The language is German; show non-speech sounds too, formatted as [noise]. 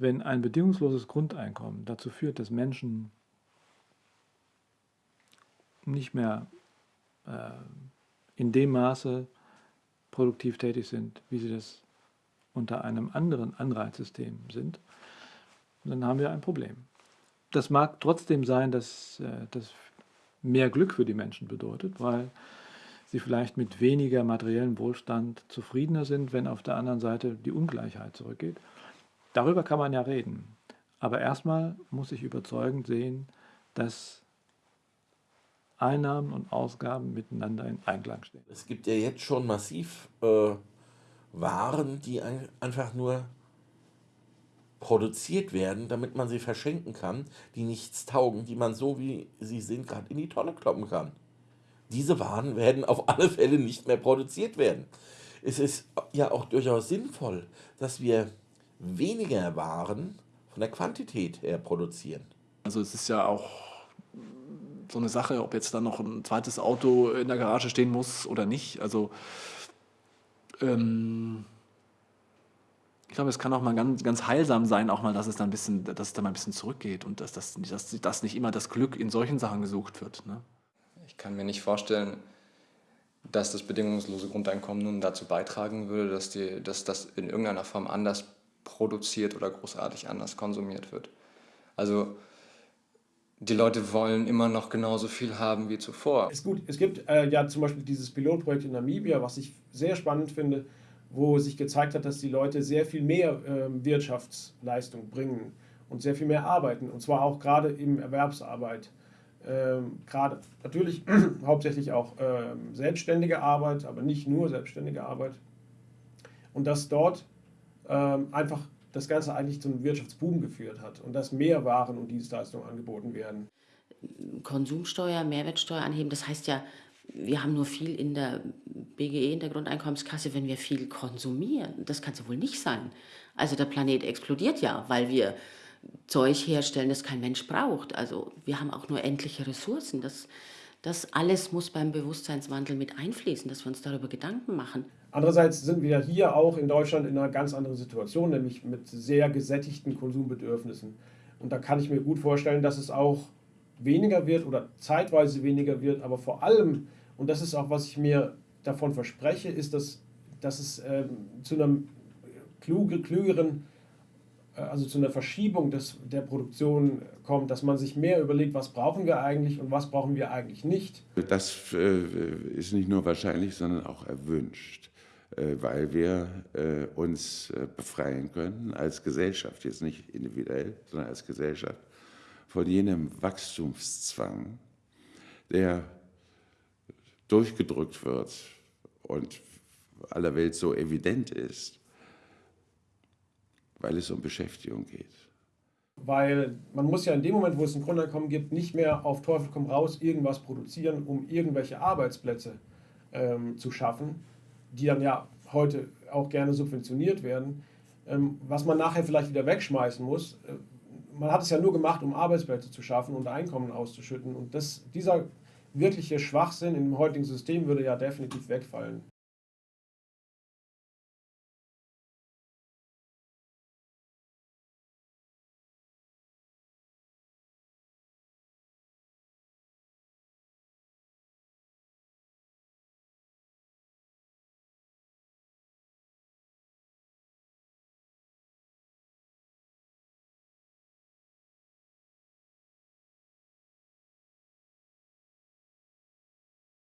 Wenn ein bedingungsloses Grundeinkommen dazu führt, dass Menschen nicht mehr äh, in dem Maße produktiv tätig sind, wie sie das unter einem anderen Anreizsystem sind, dann haben wir ein Problem. Das mag trotzdem sein, dass äh, das mehr Glück für die Menschen bedeutet, weil sie vielleicht mit weniger materiellem Wohlstand zufriedener sind, wenn auf der anderen Seite die Ungleichheit zurückgeht. Darüber kann man ja reden. Aber erstmal muss ich überzeugend sehen, dass Einnahmen und Ausgaben miteinander in Einklang stehen. Es gibt ja jetzt schon massiv äh, Waren, die ein, einfach nur produziert werden, damit man sie verschenken kann, die nichts taugen, die man so wie sie sind gerade in die Tonne kloppen kann. Diese Waren werden auf alle Fälle nicht mehr produziert werden. Es ist ja auch durchaus sinnvoll, dass wir weniger Waren von der Quantität her produzieren. Also es ist ja auch so eine Sache, ob jetzt da noch ein zweites Auto in der Garage stehen muss oder nicht. Also ähm, ich glaube, es kann auch mal ganz, ganz heilsam sein, auch mal, dass es dann ein bisschen, dass es dann mal ein bisschen zurückgeht und dass, dass, dass, dass nicht immer das Glück in solchen Sachen gesucht wird. Ne? Ich kann mir nicht vorstellen, dass das bedingungslose Grundeinkommen nun dazu beitragen würde, dass, die, dass das in irgendeiner Form anders produziert oder großartig anders konsumiert wird. Also die Leute wollen immer noch genauso viel haben wie zuvor. Ist gut. Es gibt äh, ja zum Beispiel dieses Pilotprojekt in Namibia, was ich sehr spannend finde, wo sich gezeigt hat, dass die Leute sehr viel mehr äh, Wirtschaftsleistung bringen und sehr viel mehr arbeiten. Und zwar auch gerade in Erwerbsarbeit. Ähm, gerade natürlich [clears throat] hauptsächlich auch ähm, selbstständige Arbeit, aber nicht nur selbstständige Arbeit. Und dass dort einfach das Ganze eigentlich zu einem Wirtschaftsboom geführt hat und dass mehr Waren und Dienstleistungen angeboten werden. Konsumsteuer, Mehrwertsteuer anheben, das heißt ja, wir haben nur viel in der BGE, in der Grundeinkommenskasse, wenn wir viel konsumieren. Das kann es ja wohl nicht sein. Also der Planet explodiert ja, weil wir Zeug herstellen, das kein Mensch braucht. Also wir haben auch nur endliche Ressourcen. Das, das alles muss beim Bewusstseinswandel mit einfließen, dass wir uns darüber Gedanken machen. Andererseits sind wir hier auch in Deutschland in einer ganz anderen Situation, nämlich mit sehr gesättigten Konsumbedürfnissen. Und da kann ich mir gut vorstellen, dass es auch weniger wird oder zeitweise weniger wird, aber vor allem, und das ist auch, was ich mir davon verspreche, ist, dass, dass es ähm, zu einem klügeren also zu einer Verschiebung des, der Produktion kommt, dass man sich mehr überlegt, was brauchen wir eigentlich und was brauchen wir eigentlich nicht. Das äh, ist nicht nur wahrscheinlich, sondern auch erwünscht, äh, weil wir uns befreien können als Gesellschaft, jetzt nicht individuell, sondern als Gesellschaft, von jenem Wachstumszwang, der durchgedrückt wird und aller Welt so evident ist weil es um Beschäftigung geht. Weil man muss ja in dem Moment, wo es ein Grundeinkommen gibt, nicht mehr auf Teufel komm raus irgendwas produzieren, um irgendwelche Arbeitsplätze ähm, zu schaffen, die dann ja heute auch gerne subventioniert werden, ähm, was man nachher vielleicht wieder wegschmeißen muss. Äh, man hat es ja nur gemacht, um Arbeitsplätze zu schaffen und Einkommen auszuschütten. Und das, dieser wirkliche Schwachsinn im heutigen System würde ja definitiv wegfallen.